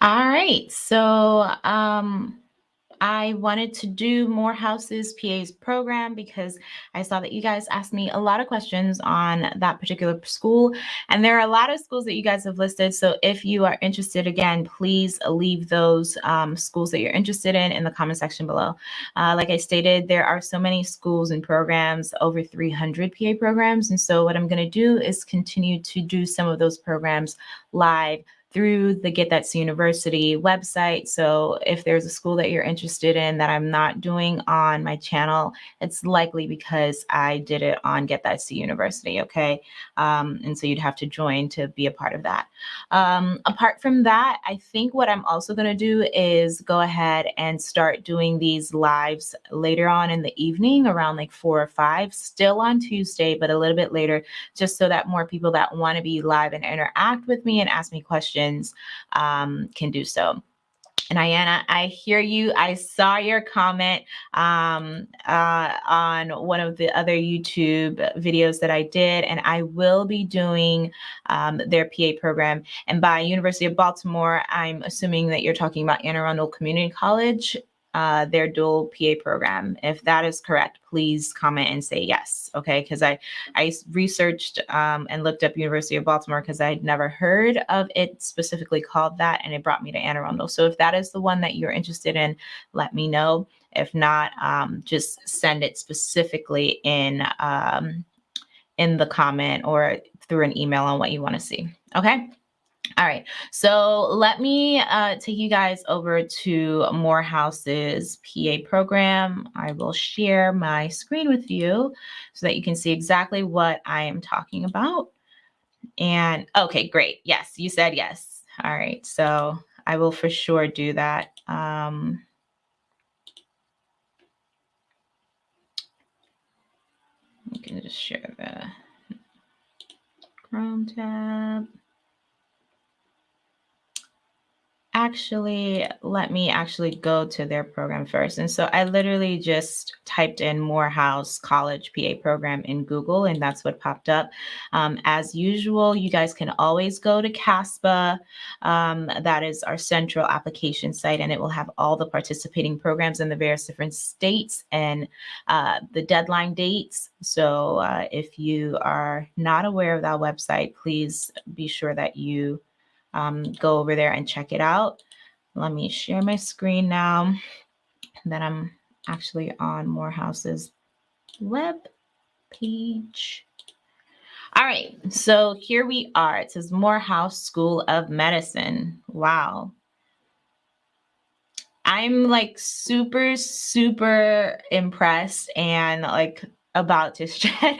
All right. So, um, I wanted to do Morehouse's PA's program because I saw that you guys asked me a lot of questions on that particular school. And there are a lot of schools that you guys have listed. So if you are interested, again, please leave those um, schools that you're interested in in the comment section below. Uh, like I stated, there are so many schools and programs, over 300 PA programs. And so what I'm going to do is continue to do some of those programs live through the Get That's University website. So if there's a school that you're interested in that I'm not doing on my channel, it's likely because I did it on Get That's University, okay? Um, and so you'd have to join to be a part of that. Um, apart from that, I think what I'm also gonna do is go ahead and start doing these lives later on in the evening around like four or five, still on Tuesday, but a little bit later, just so that more people that wanna be live and interact with me and ask me questions questions um, can do so. And Ayana, I hear you. I saw your comment um, uh, on one of the other YouTube videos that I did, and I will be doing um, their PA program. And by University of Baltimore, I'm assuming that you're talking about Anne Arundel Community College uh, their dual PA program. If that is correct, please comment and say yes. Okay, because I I researched um, and looked up University of Baltimore because I had never heard of it specifically called that, and it brought me to Anne Arundel. So if that is the one that you're interested in, let me know. If not, um, just send it specifically in um, in the comment or through an email on what you want to see. Okay. All right, so let me uh, take you guys over to Morehouse's PA program. I will share my screen with you so that you can see exactly what I am talking about. And okay, great. Yes, you said yes. All right, so I will for sure do that. Um, you can just share the Chrome tab. Actually let me actually go to their program first. And so I literally just typed in Morehouse College PA program in Google, and that's what popped up. Um, as usual, you guys can always go to CASPA. Um, that is our central application site, and it will have all the participating programs in the various different states and uh, the deadline dates. So uh, if you are not aware of that website, please be sure that you um, go over there and check it out. Let me share my screen now that I'm actually on Morehouse's web page. All right, so here we are. It says Morehouse School of Medicine. Wow. I'm like super, super impressed and like about to shed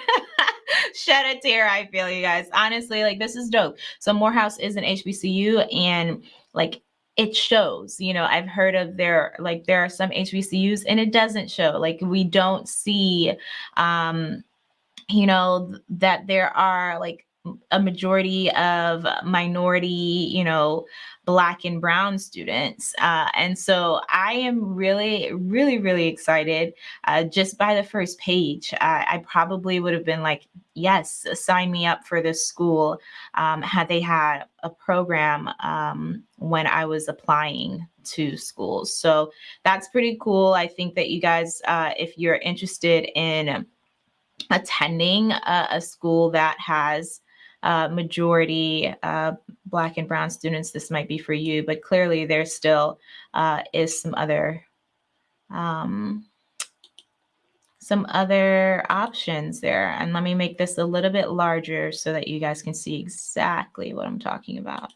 shed a tear. I feel you guys. Honestly, like this is dope. So Morehouse is an HBCU and like it shows you know i've heard of there like there are some hbcus and it doesn't show like we don't see um you know that there are like a majority of minority, you know, black and brown students. Uh, and so I am really, really, really excited uh, just by the first page. Uh, I probably would have been like, yes, sign me up for this school um, had they had a program um, when I was applying to schools. So that's pretty cool. I think that you guys, uh, if you're interested in attending a, a school that has uh, majority uh, Black and Brown students, this might be for you, but clearly there still uh, is some other um, some other options there. And let me make this a little bit larger so that you guys can see exactly what I'm talking about.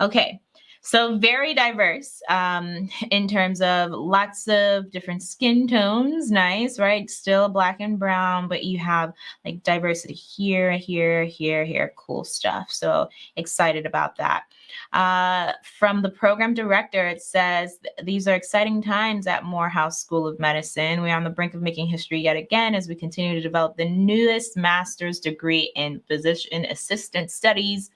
Okay, so very diverse um, in terms of lots of different skin tones. Nice, right? Still black and brown, but you have like diversity here, here, here, here. Cool stuff. So excited about that. Uh, from the program director, it says, these are exciting times at Morehouse School of Medicine. We're on the brink of making history yet again as we continue to develop the newest master's degree in physician assistant studies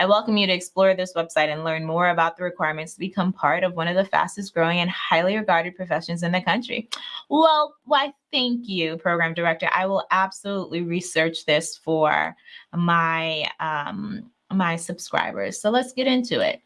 I welcome you to explore this website and learn more about the requirements to become part of one of the fastest growing and highly regarded professions in the country. Well, why, thank you, program director. I will absolutely research this for my, um, my subscribers. So let's get into it.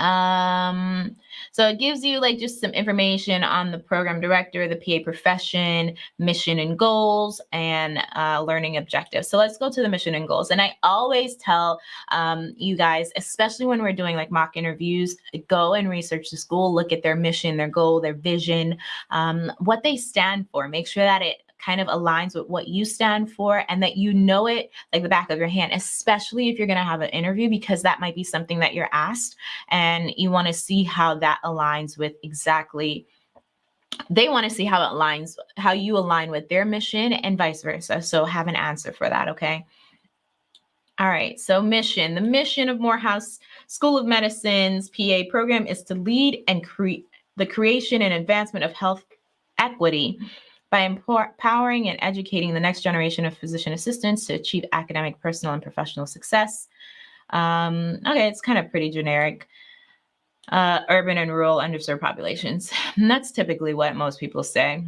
Um, so it gives you like just some information on the program director, the PA profession, mission and goals, and uh, learning objectives. So let's go to the mission and goals. And I always tell um, you guys, especially when we're doing like mock interviews, go and research the school, look at their mission, their goal, their vision, um, what they stand for. Make sure that it kind of aligns with what you stand for and that you know it like the back of your hand, especially if you're going to have an interview, because that might be something that you're asked and you want to see how that aligns with exactly they want to see how it aligns how you align with their mission and vice versa. So have an answer for that okay? All right so mission the mission of morehouse school of medicine's pa program is to lead and create the creation and advancement of health equity by empowering and educating the next generation of physician assistants to achieve academic, personal, and professional success. Um, okay, it's kind of pretty generic. Uh, urban and rural underserved populations. And that's typically what most people say.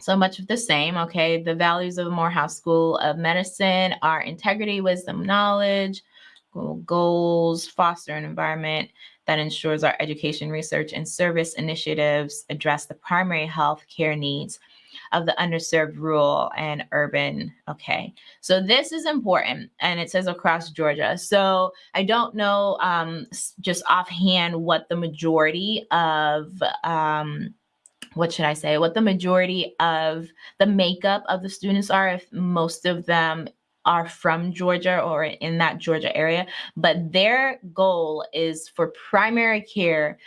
So much of the same, okay? The values of Morehouse School of Medicine are integrity, wisdom, knowledge, goals, foster an environment that ensures our education, research, and service initiatives address the primary health care needs of the underserved rural and urban. Okay, so this is important and it says across Georgia. So I don't know um, just offhand what the majority of um, what should I say, what the majority of the makeup of the students are, if most of them are from Georgia or in that Georgia area, but their goal is for primary care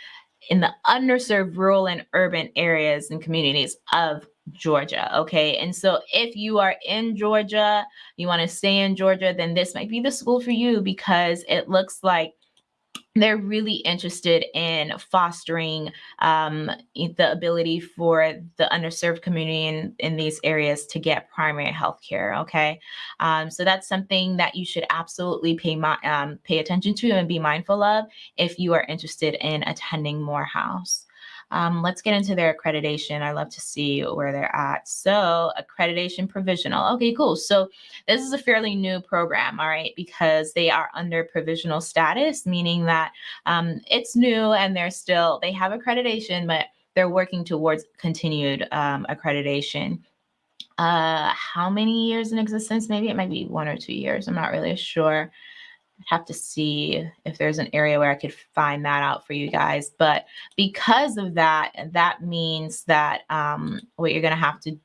in the underserved rural and urban areas and communities of Georgia. Okay. And so if you are in Georgia, you want to stay in Georgia, then this might be the school for you because it looks like they're really interested in fostering um, the ability for the underserved community in, in these areas to get primary health care. Okay. Um, so that's something that you should absolutely pay, um, pay attention to and be mindful of if you are interested in attending Morehouse. Um, let's get into their accreditation. I love to see where they're at. So accreditation provisional. Okay, cool. So this is a fairly new program, all right, because they are under provisional status, meaning that um, it's new and they're still, they have accreditation, but they're working towards continued um, accreditation. Uh, how many years in existence? Maybe it might be one or two years. I'm not really sure have to see if there's an area where I could find that out for you guys. But because of that, that means that um, what you're going to have to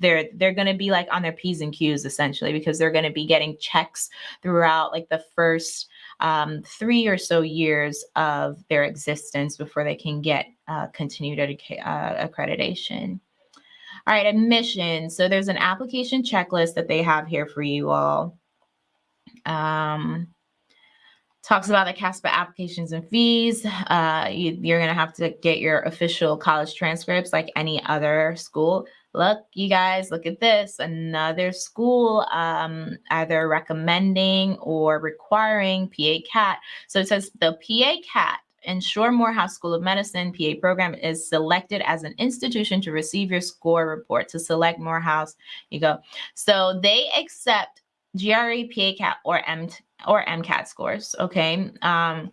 they're they're going to be like on their p's and q's essentially because they're going to be getting checks throughout like the first um, three or so years of their existence before they can get uh, continued uh, accreditation. All right admission so there's an application checklist that they have here for you all. Um, talks about the CASPA applications and fees. Uh, you, are going to have to get your official college transcripts like any other school. Look, you guys, look at this. Another school um, either recommending or requiring PA CAT. So it says the PA CAT Ensure Morehouse School of Medicine PA program is selected as an institution to receive your score report. To select Morehouse, you go. So they accept GRE, PA CAT, or M or MCAT scores. Okay. Um,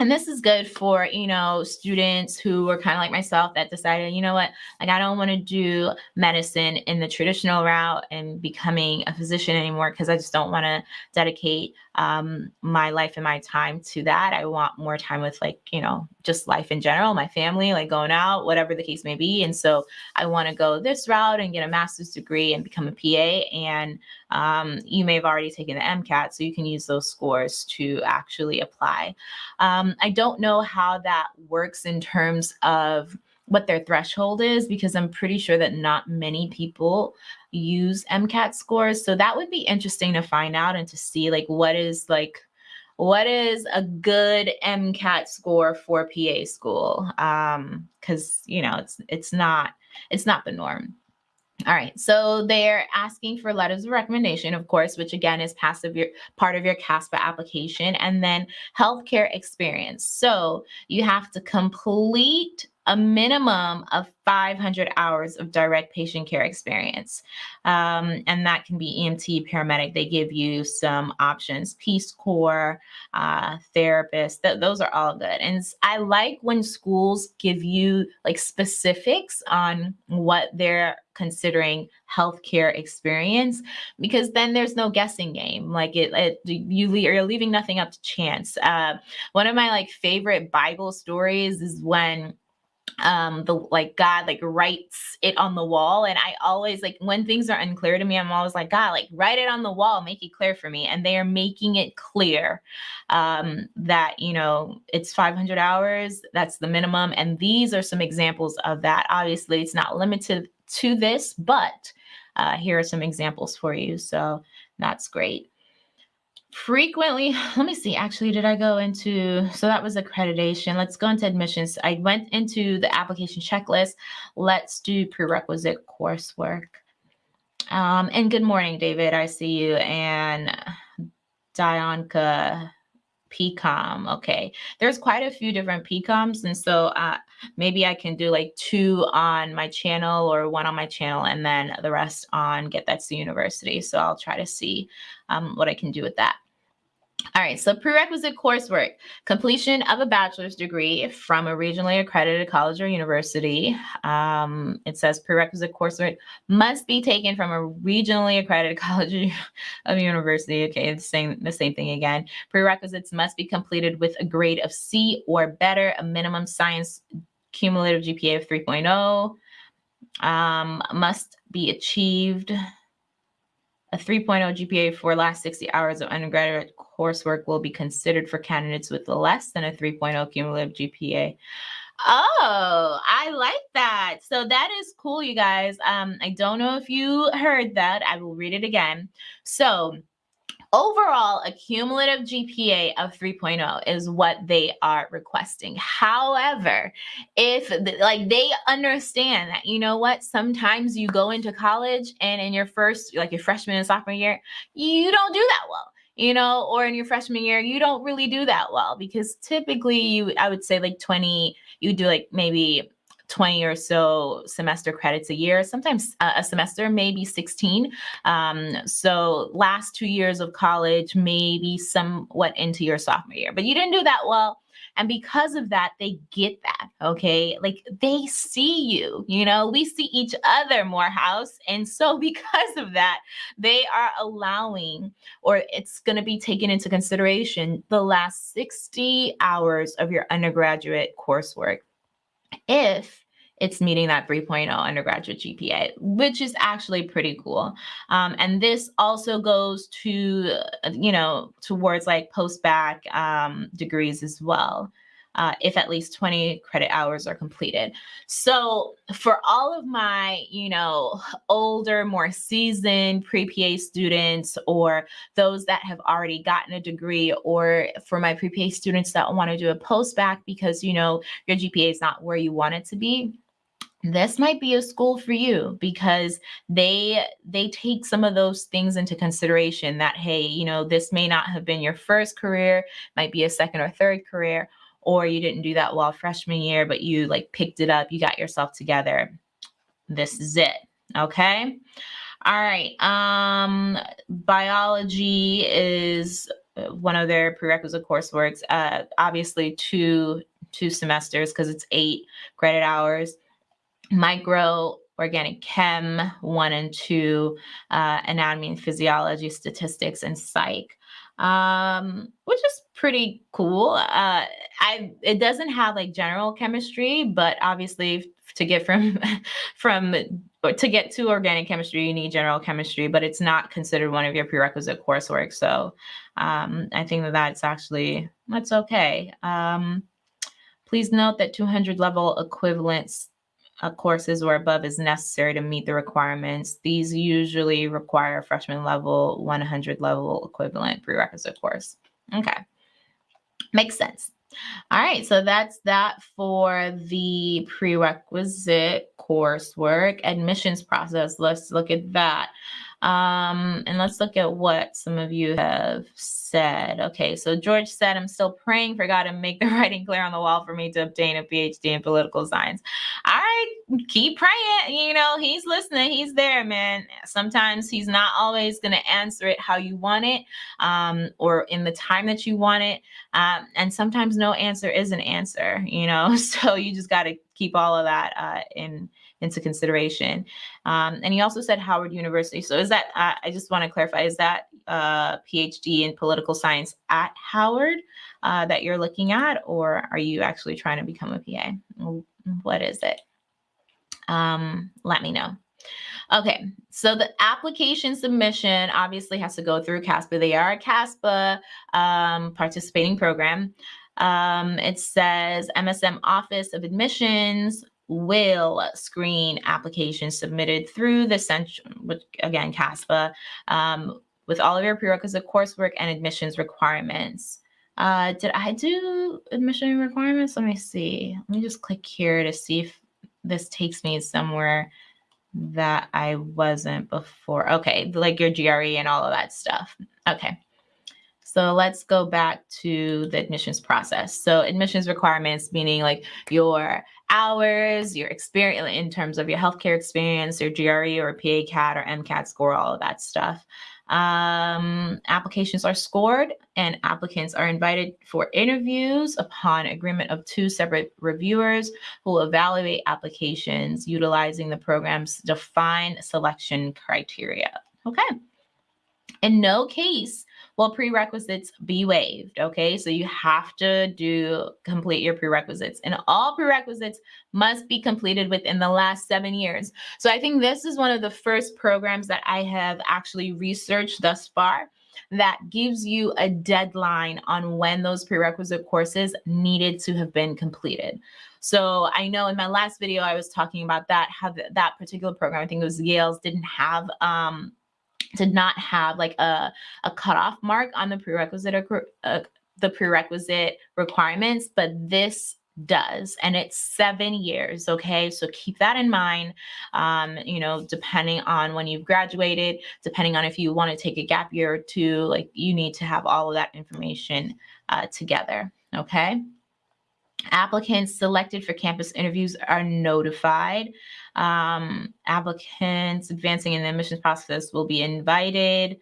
and this is good for you know students who are kind of like myself that decided you know what? Like i don't want to do medicine in the traditional route and becoming a physician anymore because i just don't want to dedicate um, my life and my time to that. I want more time with like you know just life in general my family like going out whatever the case may be. And so i want to go this route and get a master's degree and become a pa and um, you may have already taken the mcat so you can use those scores to actually apply. Um, um, I don't know how that works in terms of what their threshold is because I'm pretty sure that not many people use MCAT scores. So that would be interesting to find out and to see like what is like what is a good MCAT score for PA school? Um, because you know it's it's not it's not the norm. All right, so they're asking for letters of recommendation, of course, which again is passive your part of your CASPA application, and then healthcare experience. So you have to complete a minimum of 500 hours of direct patient care experience. Um, and that can be EMT, paramedic. They give you some options, Peace Corps, uh, therapist. Th- those are all good. And I like when schools give you like specifics on what they're considering healthcare experience because then there's no guessing game like it, it you you're leaving nothing up to chance uh, one of my like favorite bible stories is when um the like god like writes it on the wall and i always like when things are unclear to me i'm always like god like write it on the wall make it clear for me and they are making it clear um that you know it's 500 hours that's the minimum and these are some examples of that. Obviously it's not limited to this but uh here are some examples for you so that's great frequently let me see actually did i go into so that was accreditation. Let's go into admissions. I went into the application checklist. Let's do prerequisite coursework. Um and good morning david. I see you and dionka pcom okay. There's quite a few different pcoms and so uh maybe i can do like two on my channel or one on my channel and then the rest on get that's the university so i'll try to see um, what i can do with that all right, so prerequisite coursework, completion of a bachelor's degree from a regionally accredited college or university. Um, it says prerequisite coursework must be taken from a regionally accredited college of university. Okay, it's saying the same thing again. Prerequisites must be completed with a grade of C or better, a minimum science cumulative GPA of 3.0, um, must be achieved a 3.0 GPA for last 60 hours of undergraduate coursework will be considered for candidates with less than a 3.0 cumulative GPA. Oh, I like that. So that is cool, you guys. Um, I don't know if you heard that. I will read it again. So Overall, a cumulative GPA of 3.0 is what they are requesting. However, if like they understand that, you know what, sometimes you go into college and in your first, like your freshman and sophomore year, you don't do that well you know, or in your freshman year, you don't really do that well because typically you, I would say like 20, you do like maybe 20 or so semester credits a year, sometimes a semester, maybe 16. Um, so last two years of college, maybe somewhat into your sophomore year, but you didn't do that well. And because of that, they get that. Okay. Like they see you, you know, we see each other Morehouse. And so because of that, they are allowing, or it's going to be taken into consideration, the last 60 hours of your undergraduate coursework if it's meeting that 3.0 undergraduate GPA, which is actually pretty cool. Um, and this also goes to, uh, you know, towards like post-bac um, degrees as well. Uh, if at least 20 credit hours are completed. So for all of my, you know, older, more seasoned pre-PA students or those that have already gotten a degree or for my pre-PA students that want to do a post-bac because, you know, your GPA is not where you want it to be, this might be a school for you because they they take some of those things into consideration that hey you know this may not have been your first career might be a second or third career or you didn't do that well freshman year but you like picked it up you got yourself together. This is it okay? All right um biology is uh, one of their prerequisite courseworks. Uh obviously two two semesters because it's eight credit hours. Micro organic chem one and two, uh, anatomy and physiology, statistics, and psych, um, which is pretty cool. Uh, I it doesn't have like general chemistry, but obviously to get from from to get to organic chemistry, you need general chemistry, but it's not considered one of your prerequisite coursework. So um, I think that that's actually that's okay. Um, please note that 200 level equivalents uh, courses or above is necessary to meet the requirements. These usually require freshman level, 100 level equivalent prerequisite course. Okay, makes sense. All right, so that's that for the prerequisite coursework admissions process. Let's look at that. Um, and let's look at what some of you have said. Okay, so George said, I'm still praying for God to make the writing clear on the wall for me to obtain a PhD in political science. All right, keep praying. You know, he's listening, he's there, man. Sometimes he's not always going to answer it how you want it um, or in the time that you want it. Um, and sometimes no answer is an answer, you know, so you just got to keep all of that uh, in into consideration. Um, and he also said Howard University. So is that, uh, I just want to clarify, is that a uh, PhD in political science at Howard uh, that you're looking at, or are you actually trying to become a PA? What is it? Um, let me know. Okay, so the application submission obviously has to go through CASPA. They are a CASPA um, participating program. Um, it says MSM Office of Admissions will screen applications submitted through the central, which again, CASPA, um, with all of your prerequisite coursework and admissions requirements. Uh, did I do admission requirements? Let me see. Let me just click here to see if this takes me somewhere that I wasn't before. Okay, like your GRE and all of that stuff. Okay. So let's go back to the admissions process. So admissions requirements, meaning like your hours, your experience in terms of your healthcare experience, your GRE or PA CAT or MCAT score, all of that stuff. Um, applications are scored and applicants are invited for interviews upon agreement of two separate reviewers who will evaluate applications utilizing the program's defined selection criteria. Okay. In no case will prerequisites be waived. Okay, so you have to do complete your prerequisites, and all prerequisites must be completed within the last seven years. So I think this is one of the first programs that I have actually researched thus far that gives you a deadline on when those prerequisite courses needed to have been completed. So I know in my last video I was talking about that how that particular program I think it was Yale's didn't have um, did not have like a, a cutoff mark on the prerequisite uh, the prerequisite requirements, but this does and it's seven years okay so keep that in mind um you know depending on when you've graduated depending on if you want to take a gap year or two like you need to have all of that information uh, together okay Applicants selected for campus interviews are notified. Um, applicants advancing in the admissions process will be invited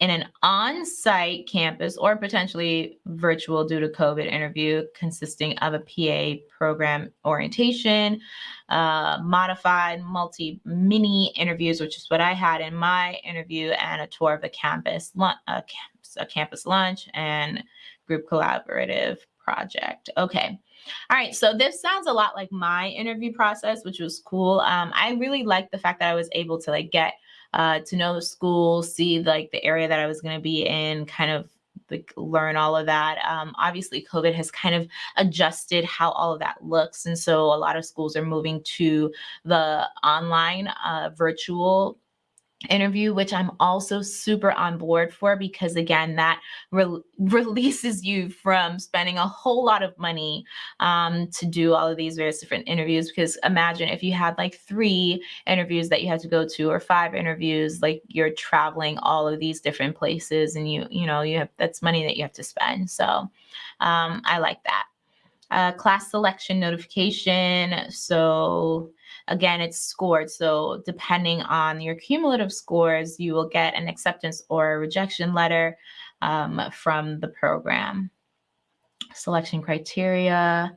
in an on-site campus or potentially virtual due to COVID interview consisting of a PA program orientation, uh, modified multi-mini interviews, which is what I had in my interview, and a tour of the campus, a campus, a campus lunch, and group collaborative project. Okay. All right. So this sounds a lot like my interview process, which was cool. Um, I really liked the fact that I was able to like get uh, to know the school, see like the area that I was going to be in, kind of like learn all of that. Um, obviously, COVID has kind of adjusted how all of that looks. And so a lot of schools are moving to the online uh, virtual interview, which I'm also super on board for because again, that re releases you from spending a whole lot of money um, to do all of these various different interviews. Because imagine if you had like three interviews that you had to go to or five interviews, like you're traveling all of these different places and you, you know, you have, that's money that you have to spend. So um, I like that. Uh, class selection notification. So Again, it's scored. So depending on your cumulative scores, you will get an acceptance or a rejection letter um, from the program. Selection criteria.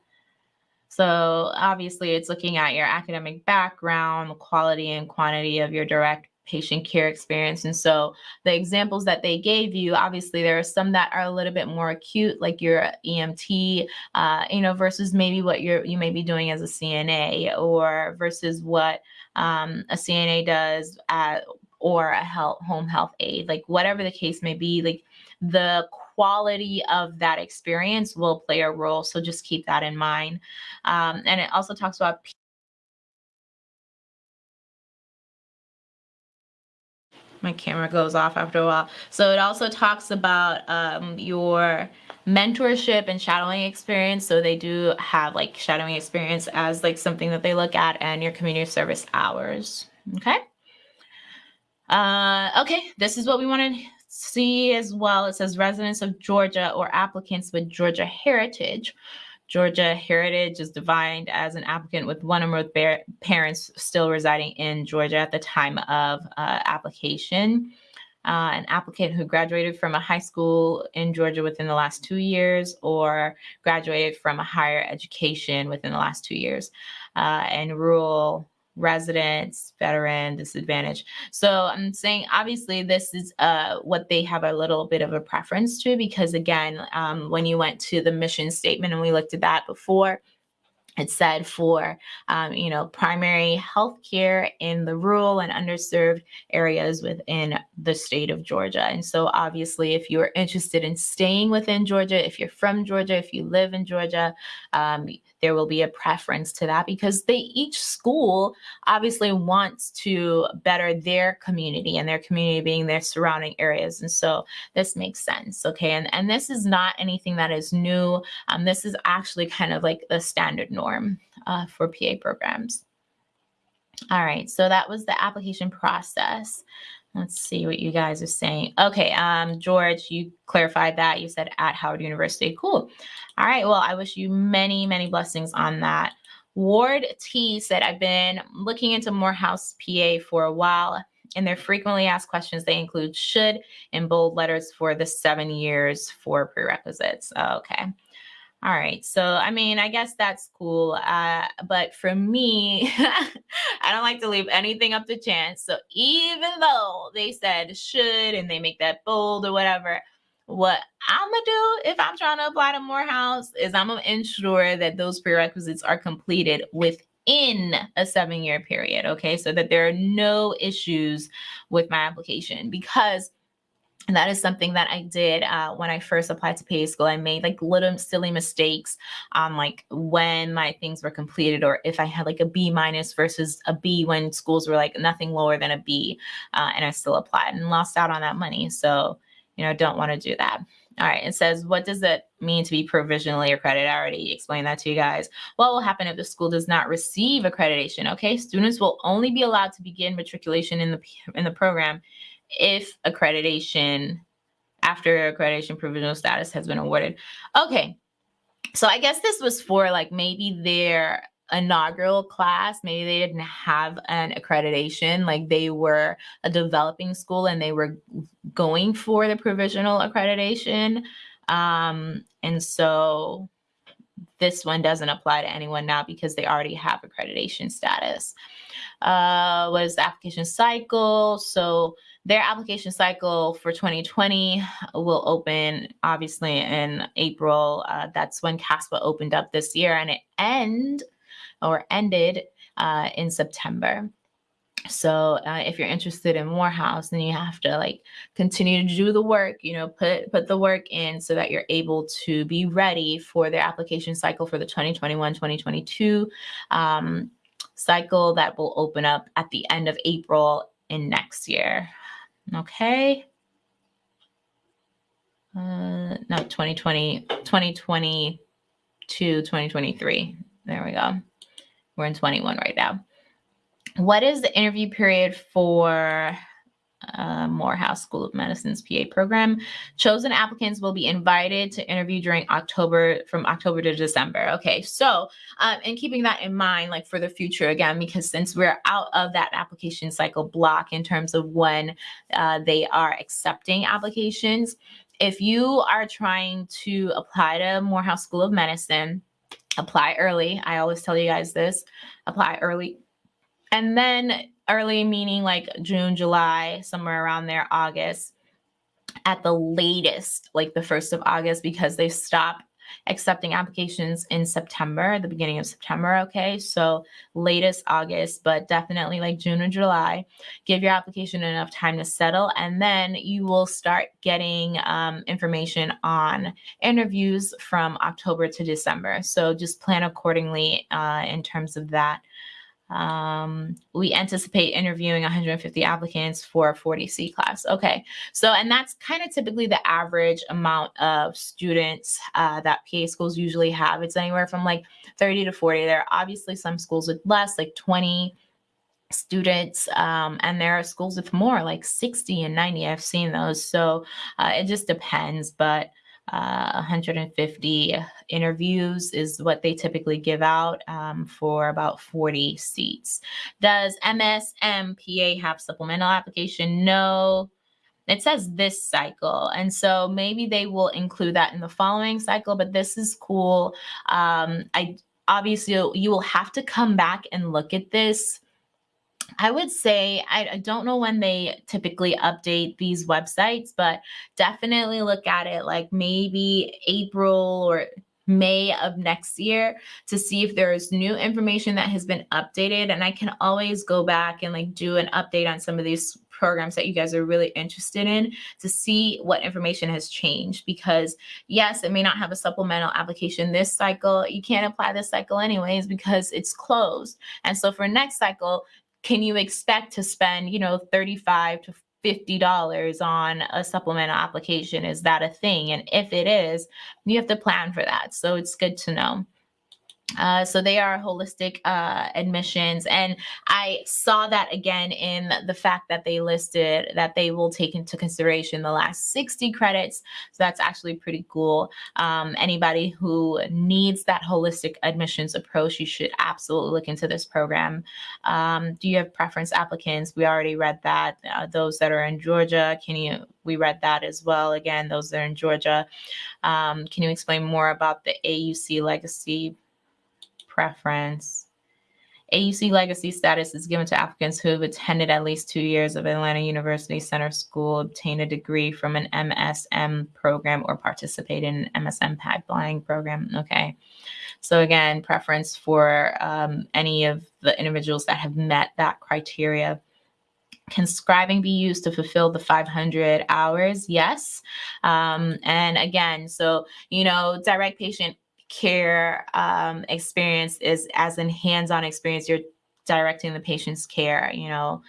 So obviously it's looking at your academic background, the quality and quantity of your direct patient care experience. And so the examples that they gave you, obviously there are some that are a little bit more acute, like your EMT, uh, you know, versus maybe what you're, you may be doing as a CNA or versus what um, a CNA does at, or a health, home health aide, like whatever the case may be, like the quality of that experience will play a role. So just keep that in mind. Um, and it also talks about my camera goes off after a while. So it also talks about um, your mentorship and shadowing experience. So they do have like shadowing experience as like something that they look at and your community service hours. Okay. Uh, okay, this is what we want to see as well. It says residents of Georgia or applicants with Georgia heritage. Georgia heritage is defined as an applicant with one or more parents still residing in Georgia at the time of uh, application. Uh, an applicant who graduated from a high school in Georgia within the last two years or graduated from a higher education within the last two years, uh, and rural residents, veteran, disadvantaged. So I'm saying obviously this is uh, what they have a little bit of a preference to because again, um, when you went to the mission statement and we looked at that before, it said for um, you know primary health care in the rural and underserved areas within the state of georgia and so obviously if you're interested in staying within georgia if you're from georgia if you live in georgia um, there will be a preference to that because they each school obviously wants to better their community and their community being their surrounding areas and so this makes sense okay? And and this is not anything that is new. Um, this is actually kind of like the standard norm uh, for pa programs. All right so that was the application process Let's see what you guys are saying. Okay, um, George, you clarified that. You said at Howard University. Cool. All right, well, I wish you many, many blessings on that. Ward T said, I've been looking into Morehouse PA for a while, and their frequently asked questions, they include should in bold letters for the seven years for prerequisites. Okay. All right. So, I mean, I guess that's cool. Uh, but for me, I don't like to leave anything up to chance. So, even though they said should and they make that bold or whatever, what I'm going to do if I'm trying to apply to Morehouse is I'm going to ensure that those prerequisites are completed within a seven year period. Okay. So that there are no issues with my application because and that is something that I did uh, when I first applied to PA school. I made like little silly mistakes on like when my things were completed or if I had like a B minus versus a B when schools were like nothing lower than a B uh, and I still applied and lost out on that money. So, you know, don't want to do that. All right, it says, what does it mean to be provisionally accredited? I already explained that to you guys. What will happen if the school does not receive accreditation? Okay, students will only be allowed to begin matriculation in the in the program if accreditation, after accreditation provisional status has been awarded. Okay, so I guess this was for like maybe their inaugural class. Maybe they didn't have an accreditation like they were a developing school and they were going for the provisional accreditation. Um and so this one doesn't apply to anyone now because they already have accreditation status. Uh what is the application cycle? So their application cycle for 2020 will open obviously in April. Uh, that's when CASPA opened up this year and it end or ended uh, in September. So uh, if you're interested in Morehouse, then you have to like continue to do the work, you know, put put the work in so that you're able to be ready for their application cycle for the 2021-2022 um, cycle that will open up at the end of April in next year. Okay. Uh, no, 2020, 2022, 2023. There we go. We're in 21 right now. What is the interview period for uh, Morehouse School of Medicine's PA program. Chosen applicants will be invited to interview during October, from October to December. Okay, so um, and keeping that in mind, like for the future again, because since we're out of that application cycle block in terms of when uh, they are accepting applications, if you are trying to apply to Morehouse School of Medicine, apply early. I always tell you guys this apply early. And then early meaning like June, July, somewhere around there, August at the latest, like the 1st of August, because they stop accepting applications in September, the beginning of September. Okay. So latest August, but definitely like June or July. Give your application enough time to settle, and then you will start getting um, information on interviews from October to December. So just plan accordingly uh, in terms of that. Um, we anticipate interviewing 150 applicants for a 40C class. Okay, so and that's kind of typically the average amount of students uh, that PA schools usually have. It's anywhere from like 30 to 40. There are obviously some schools with less, like 20 students um, and there are schools with more like 60 and 90 i've seen those so uh, it just depends but uh, 150 interviews is what they typically give out um, for about 40 seats. Does MSMPA have supplemental application? No. It says this cycle. And so maybe they will include that in the following cycle, but this is cool. Um, I obviously you will have to come back and look at this I would say I, don't know when they typically update these websites, but definitely look at it like maybe April or May of next year to see if there's new information that has been updated. And I can always go back and like do an update on some of these programs that you guys are really interested in to see what information has changed. Because yes, it may not have a supplemental application this cycle. You can't apply this cycle anyways because it's closed. And so for next cycle, can you expect to spend, you know, 35 to $50 on a supplemental application? Is that a thing? And if it is, you have to plan for that. So it's good to know. Uh, so they are holistic uh, admissions. And I saw that again in the fact that they listed that they will take into consideration the last 60 credits. So that's actually pretty cool. Um, anybody who needs that holistic admissions approach, you should absolutely look into this program. Um, do you have preference applicants? We already read that. Uh, those that are in Georgia, can you, we read that as well. Again, those that are in Georgia. Um, can you explain more about the AUC legacy preference. AUC legacy status is given to applicants who have attended at least two years of Atlanta University Center School, obtained a degree from an MSM program, or participate in an MSM pipeline program. Okay. So again, preference for um, any of the individuals that have met that criteria. Can scribing be used to fulfill the 500 hours? Yes. Um, and again, so, you know, direct patient care um, experience is as in hands-on experience you're directing the patient's care you know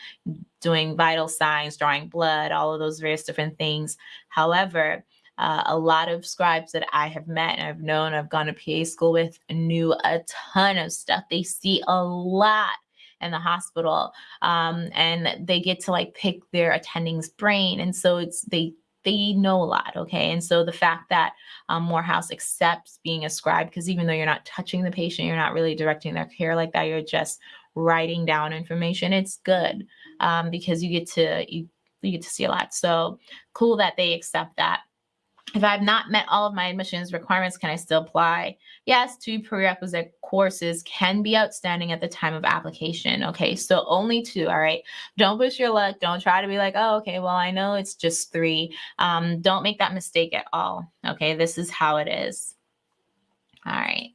doing vital signs drawing blood all of those various different things however uh, a lot of scribes that I have met and I've known, I've gone to PA school with, knew a ton of stuff. They see a lot in the hospital um, and they get to like pick their attending's brain. And so it's, they they know a lot, okay? And so the fact that um, Morehouse accepts being a scribe, because even though you're not touching the patient, you're not really directing their care like that, you're just writing down information, it's good um, because you get to, you, you get to see a lot. So cool that they accept that. If I've not met all of my admissions requirements, can I still apply? Yes, two prerequisite courses can be outstanding at the time of application. Okay, so only two. All right. Don't push your luck. Don't try to be like, oh, okay, well, I know it's just three. Um, don't make that mistake at all. Okay, this is how it is. All right.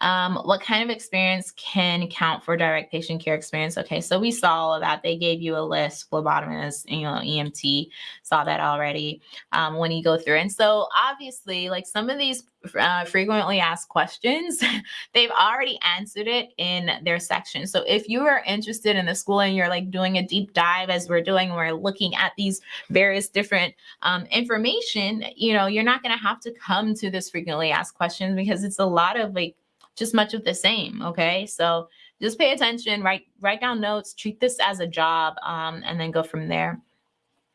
Um, what kind of experience can count for direct patient care experience? Okay, so we saw all of that. They gave you a list, phlebotomist, you know, EMT, saw that already um, when you go through. And so obviously, like some of these uh, frequently asked questions, they've already answered it in their section. So if you are interested in the school and you're like doing a deep dive as we're doing, we're looking at these various different um, information, you know, you're not going to have to come to this frequently asked questions because it's a lot of like just much of the same. Okay. So just pay attention, write, write down notes, treat this as a job, um, and then go from there.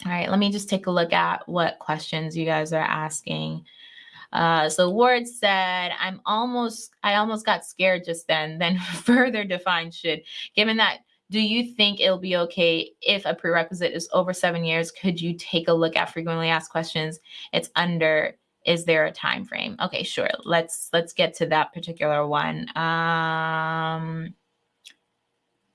All right, let me just take a look at what questions you guys are asking. Uh, so Ward said, I'm almost, I almost got scared just then, then further define should, given that, do you think it'll be okay if a prerequisite is over seven years? Could you take a look at frequently asked questions? It's under is there a time frame? Okay, sure. Let's let's get to that particular one. Um,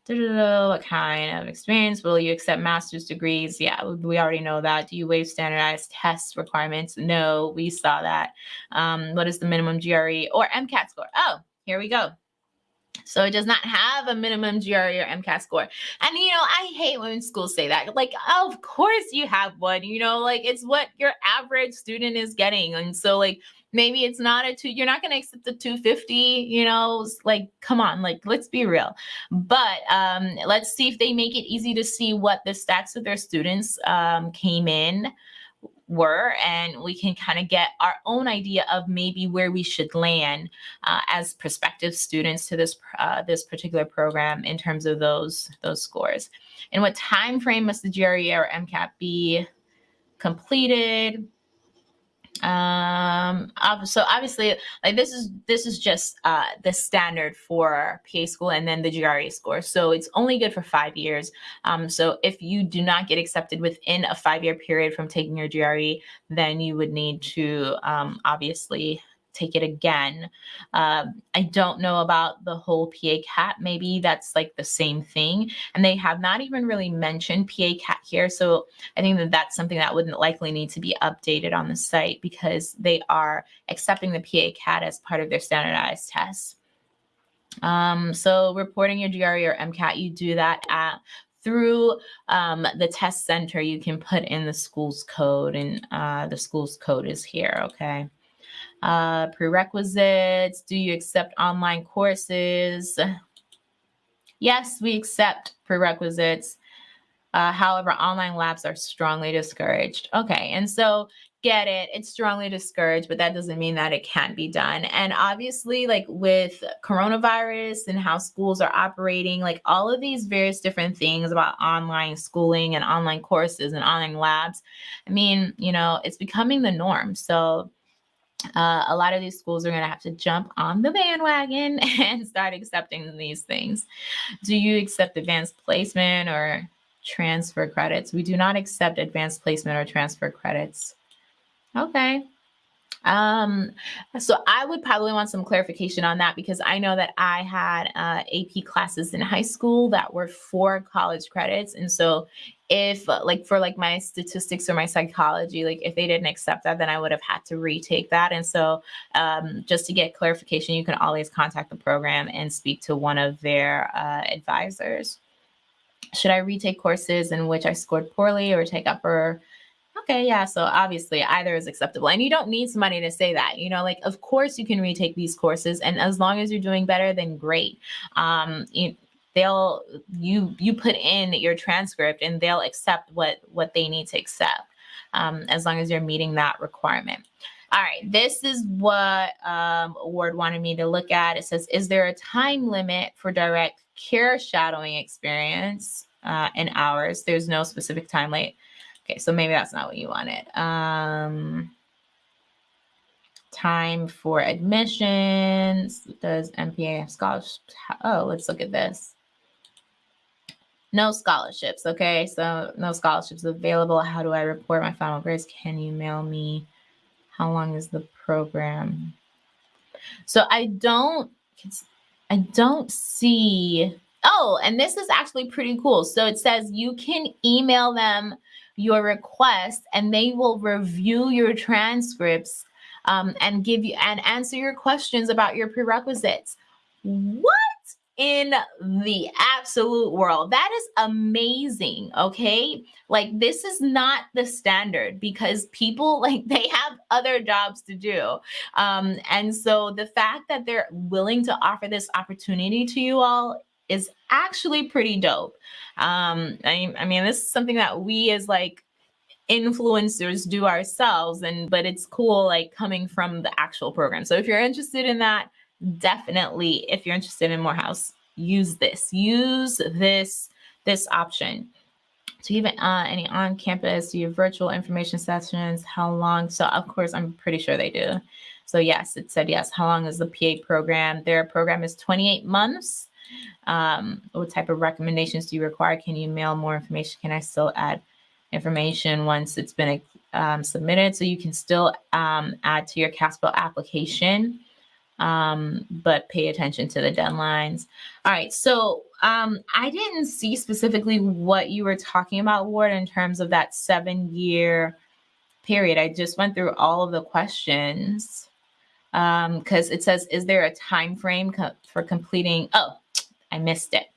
what kind of experience will you accept master's degrees? Yeah, we already know that. Do you waive standardized test requirements? No, we saw that. Um, what is the minimum GRE or MCAT score? Oh, here we go. So it does not have a minimum GRE or MCAT score. And, you know, I hate when schools say that. Like, of course you have one, you know, like it's what your average student is getting. And so, like, maybe it's not a two you're not going to accept the 250 you know like come on like let's be real but um let's see if they make it easy to see what the stats of their students um came in were and we can kind of get our own idea of maybe where we should land uh, as prospective students to this uh, this particular program in terms of those those scores. And what time frame must the GRE or MCAT be completed um so obviously like this is this is just uh the standard for pa school and then the gre score. So it's only good for five years. Um so if you do not get accepted within a five year period from taking your gre then you would need to um obviously take it again. Um, I don't know about the whole PA CAT. Maybe that's like the same thing. And they have not even really mentioned PA CAT here. So I think that that's something that wouldn't likely need to be updated on the site because they are accepting the PA CAT as part of their standardized tests. Um, so reporting your GRE or MCAT, you do that at through um, the test center, you can put in the school's code and uh, the school's code is here, okay? Uh, prerequisites, do you accept online courses? Yes, we accept prerequisites. Uh, however, online labs are strongly discouraged. Okay, and so get it, it's strongly discouraged, but that doesn't mean that it can't be done. And obviously, like with coronavirus and how schools are operating, like all of these various different things about online schooling and online courses and online labs, I mean, you know, it's becoming the norm. So uh, a lot of these schools are going to have to jump on the bandwagon and start accepting these things. Do you accept advanced placement or transfer credits? We do not accept advanced placement or transfer credits. Okay. Um, so I would probably want some clarification on that because I know that I had uh, AP classes in high school that were for college credits. And so if like for like my statistics or my psychology, like if they didn't accept that, then I would have had to retake that. And so um, just to get clarification, you can always contact the program and speak to one of their uh, advisors. Should I retake courses in which I scored poorly or take upper okay, yeah. So obviously either is acceptable. And you don't need somebody to say that, you know, like, of course you can retake these courses. And as long as you're doing better, then great. Um, you, they'll, you, you put in your transcript and they'll accept what, what they need to accept. Um, as long as you're meeting that requirement. All right, this is what um, Award wanted me to look at. It says, is there a time limit for direct care shadowing experience uh, in hours? There's no specific time limit. Okay, so maybe that's not what you wanted. Um, time for admissions. Does MPA have scholarships? Oh, let's look at this. No scholarships. Okay, so no scholarships available. How do I report my final grades? Can you mail me? How long is the program? So I don't, I don't see. Oh, and this is actually pretty cool. So it says you can email them your request and they will review your transcripts um, and give you and answer your questions about your prerequisites. What in the absolute world? That is amazing. Okay. Like, this is not the standard because people like they have other jobs to do. Um, and so the fact that they're willing to offer this opportunity to you all is actually pretty dope. Um, I, I mean, this is something that we as like influencers do ourselves and but it's cool like coming from the actual program so if you're interested in that definitely if you're interested in morehouse use this use this this option. So even uh, any on campus do you have virtual information sessions? How long? So of course i'm pretty sure they do. So yes it said yes. How long is the pa program? Their program is 28 months. Um, what type of recommendations do you require? Can you mail more information? Can I still add information once it's been um, submitted? So you can still um, add to your CASPA application, um, but pay attention to the deadlines. All right, so um, I didn't see specifically what you were talking about, Ward, in terms of that seven year period. I just went through all of the questions because um, it says, is there a time frame co for completing? Oh, I missed it.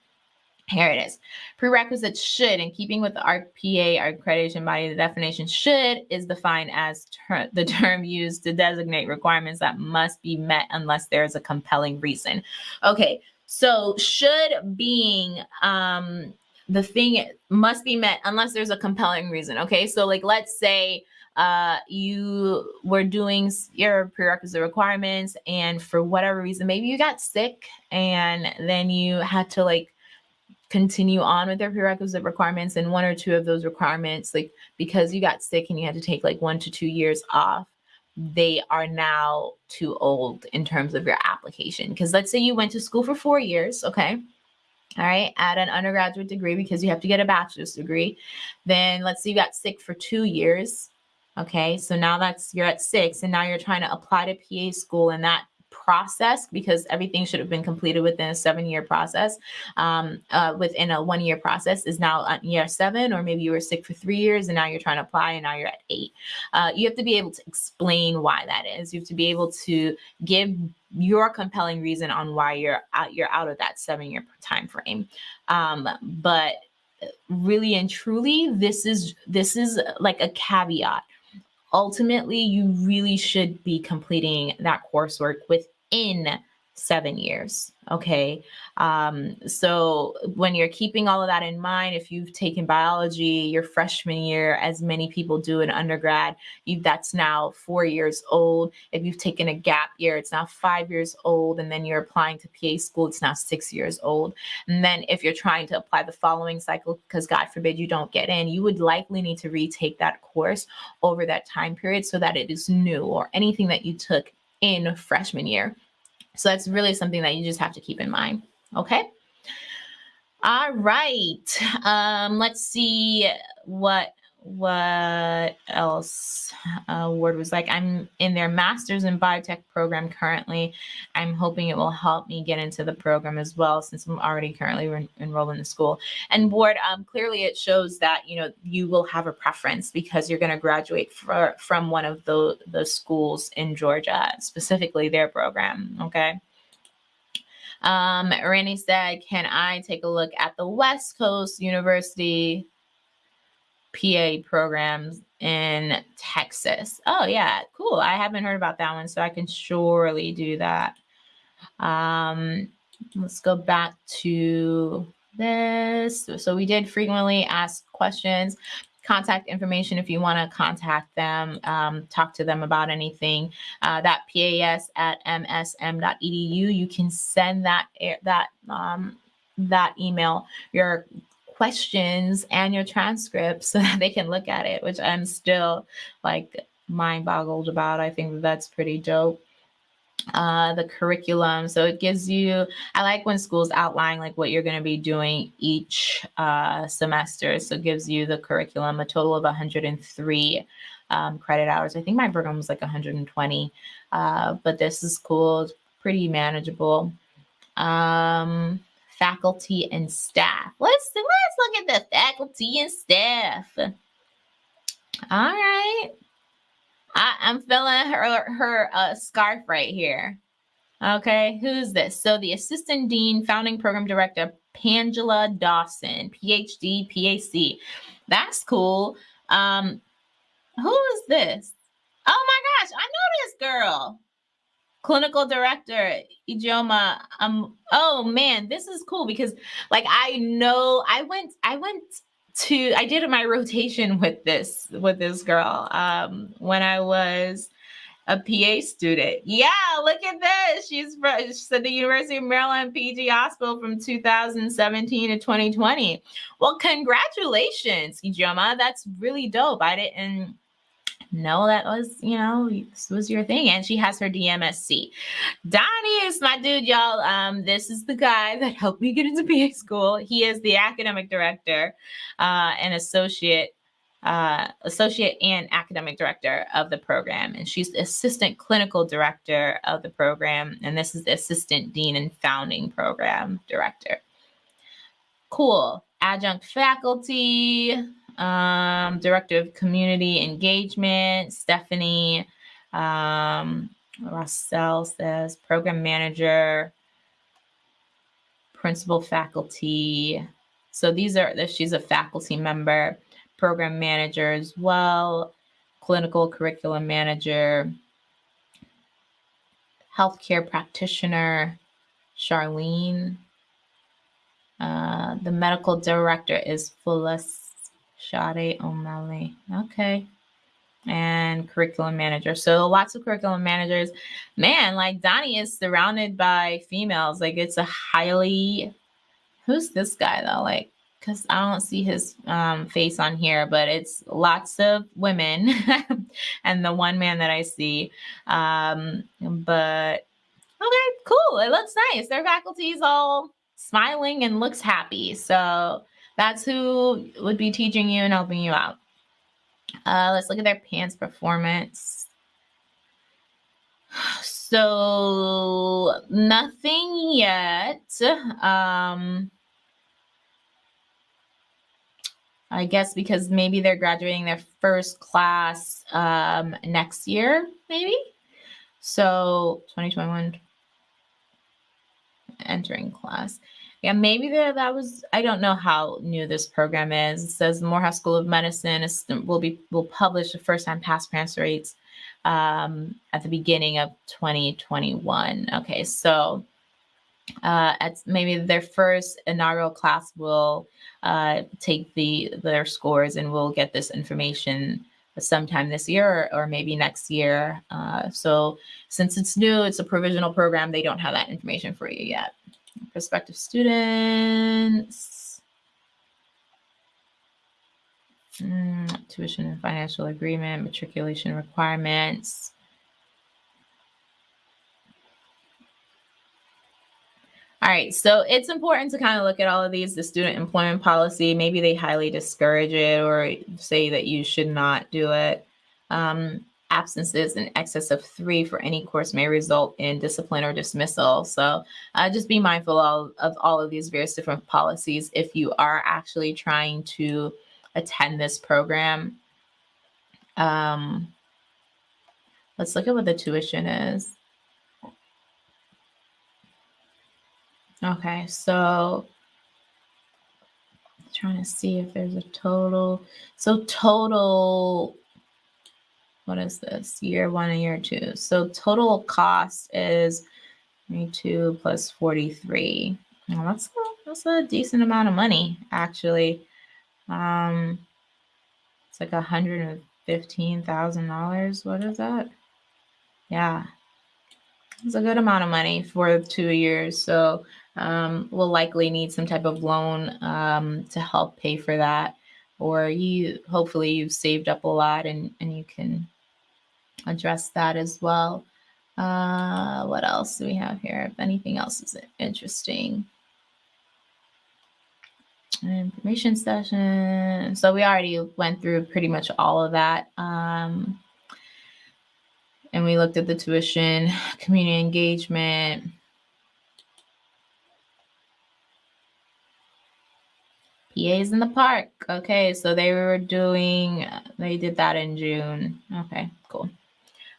Here it is. Prerequisites should, in keeping with the ARC-PA, our accreditation body, the definition should is defined as ter the term used to designate requirements that must be met unless there is a compelling reason. Okay, so should being um, the thing must be met unless there's a compelling reason. Okay, so like let's say uh, you were doing your prerequisite requirements and for whatever reason, maybe you got sick and then you had to like continue on with their prerequisite requirements and one or two of those requirements like because you got sick and you had to take like one to two years off they are now too old in terms of your application. Because let's say you went to school for four years okay? All right at an undergraduate degree because you have to get a bachelor's degree. Then let's say you got sick for two years okay? So now that's you're at six and now you're trying to apply to pa school and that process because everything should have been completed within a seven year process. Um, uh, within a one year process is now at year seven or maybe you were sick for three years and now you're trying to apply and now you're at eight. Uh, you have to be able to explain why that is. You have to be able to give your compelling reason on why you're out you're out of that seven year time frame um, but really and truly this is this is like a caveat ultimately you really should be completing that coursework within seven years. Okay. Um, so when you're keeping all of that in mind, if you've taken biology your freshman year, as many people do in undergrad, you that's now four years old. If you've taken a gap year, it's now five years old. And then you're applying to PA school, it's now six years old. And then if you're trying to apply the following cycle, because God forbid you don't get in, you would likely need to retake that course over that time period so that it is new or anything that you took in freshman year so that's really something that you just have to keep in mind. Okay. All right. Um, let's see what what else? Uh, Ward was like i'm in their master's in biotech program currently. I'm hoping it will help me get into the program as well since i'm already currently re- enrolled in the school. And ward um, clearly it shows that you know you will have a preference because you're going to graduate for, from one of the the schools in georgia specifically their program okay? Um, Randy said, Can I take a look at the West Coast University PA programs in Texas. Oh, yeah, cool. I haven't heard about that one, so I can surely do that. Um, let's go back to this. So we did frequently ask questions, contact information if you want to contact them, um, talk to them about anything. Uh, that PAS at msm.edu, you can send that that um, that email your questions and your transcripts so that they can look at it, which I'm still like mind boggled about. I think that's pretty dope. Uh, the curriculum. So it gives you, I like when schools outline like what you're going to be doing each uh, semester. So it gives you the curriculum, a total of 103 um, credit hours. I think my program was like 120, uh, but this is cool. It's pretty manageable. Um, faculty and staff. Let's let's look at the faculty and staff. All right. I, am feeling her her uh, scarf right here. Okay, who's this? So the assistant dean, founding program director, Pangela Dawson, PhD, PAC. That's cool. Um, who is this? Oh my gosh, I know this girl clinical director Ijoma. Um, oh man, this is cool because like I know I went I went to I did my rotation with this with this girl um when I was a PA student. Yeah, look at this. She's from she's at the University of Maryland PG Hospital from 2017 to 2020. Well, congratulations, Ijoma. That's really dope. I didn't know that was, you know, this was your thing. And she has her DMSC. Donnie is my dude, y'all. Um, this is the guy that helped me get into PA school. He is the academic director uh, and associate uh, associate and academic director of the program. And she's the assistant clinical director of the program. And this is the assistant dean and founding program director. Cool. Adjunct faculty, um, Director of Community Engagement, Stephanie um, Rossell says, Program Manager, Principal Faculty, So these are, she's a faculty member, program manager as well, clinical curriculum manager, healthcare practitioner, Charlene. Uh, the medical director is Phyllis Shade O'Malley. Okay. And curriculum manager. So lots of curriculum managers. Man, like Donnie is surrounded by females. Like it's a highly who's this guy though? Like, because I don't see his um, face on here, but it's lots of women and the one man that I see. Um, but okay, cool. It looks nice. Their faculty is all smiling and looks happy. So that's who would be teaching you and helping you out. Uh, let's look at their PANCE performance. So nothing yet. Um, I guess because maybe they're graduating their first class um, next year, maybe. So 2021 entering class. Yeah, maybe there that was. I don't know how new this program is. It says the Morehouse School of Medicine is, will be will publish the first time pass transfer rates um, at the beginning of 2021. Okay, so uh, at maybe their first inaugural class will uh, take the their scores and we'll get this information sometime this year or, or maybe next year. Uh, so since it's new, it's a provisional program. They don't have that information for you yet prospective students, mm, tuition and financial agreement, matriculation requirements. All right, so it's important to kind of look at all of these, the student employment policy, maybe they highly discourage it or say that you should not do it. Um, absences in excess of three for any course may result in discipline or dismissal. So uh, just be mindful of, of all of these various different policies if you are actually trying to attend this program. Um, let's look at what the tuition is. Okay, so trying to see if there's a total. So total what is this? Year one and year two. So total cost is 22 plus 43. Well, that's a, that's a decent amount of money, actually. Um, it's like $115,000. What is that? Yeah, it's a good amount of money for two years. So um, we'll likely need some type of loan um, to help pay for that. Or you hopefully you've saved up a lot and, and you can address that as well. Uh, what else do we have here? If anything else is interesting. Information session. So we already went through pretty much all of that. Um, and we looked at the tuition, community engagement, PAs in the park. Okay, so they were doing, they did that in June. Okay, cool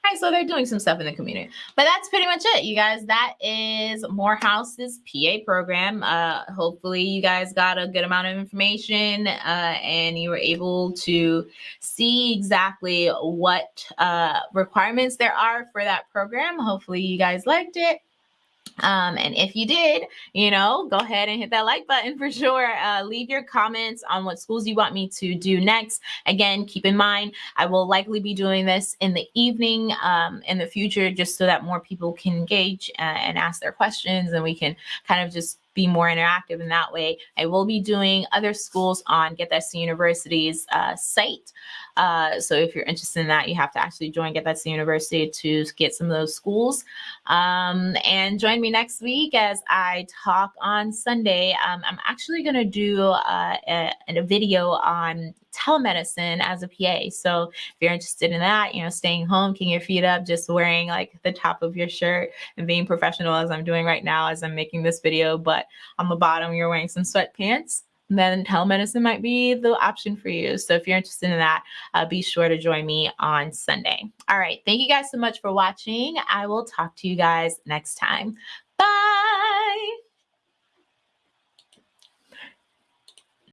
right, so they're doing some stuff in the community. But that's pretty much it, you guys. That is Morehouse's PA program. Uh, hopefully, you guys got a good amount of information uh, and you were able to see exactly what uh, requirements there are for that program. Hopefully, you guys liked it. Um, and if you did, you know, go ahead and hit that like button for sure. Uh, leave your comments on what schools you want me to do next. Again, keep in mind, I will likely be doing this in the evening um, in the future, just so that more people can engage uh, and ask their questions and we can kind of just be more interactive in that way. I will be doing other schools on Get That to University's uh, site. Uh, so if you're interested in that, you have to actually join Get That to University to get some of those schools. Um, and join me next week as I talk on Sunday. Um, I'm actually going to do uh, a, a video on telemedicine as a PA. So if you're interested in that, you know, staying home, kicking your feet up, just wearing like the top of your shirt and being professional as I'm doing right now as I'm making this video, but on the bottom you're wearing some sweatpants then telemedicine might be the option for you. So if you're interested in that, uh, be sure to join me on Sunday. All right. Thank you guys so much for watching. I will talk to you guys next time. Bye.